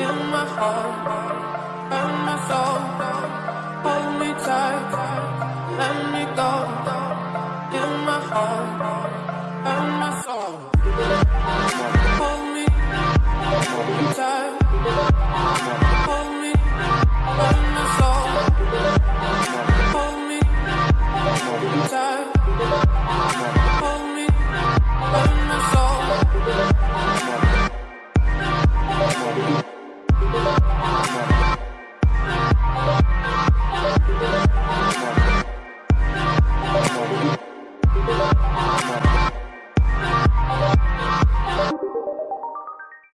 in my heart.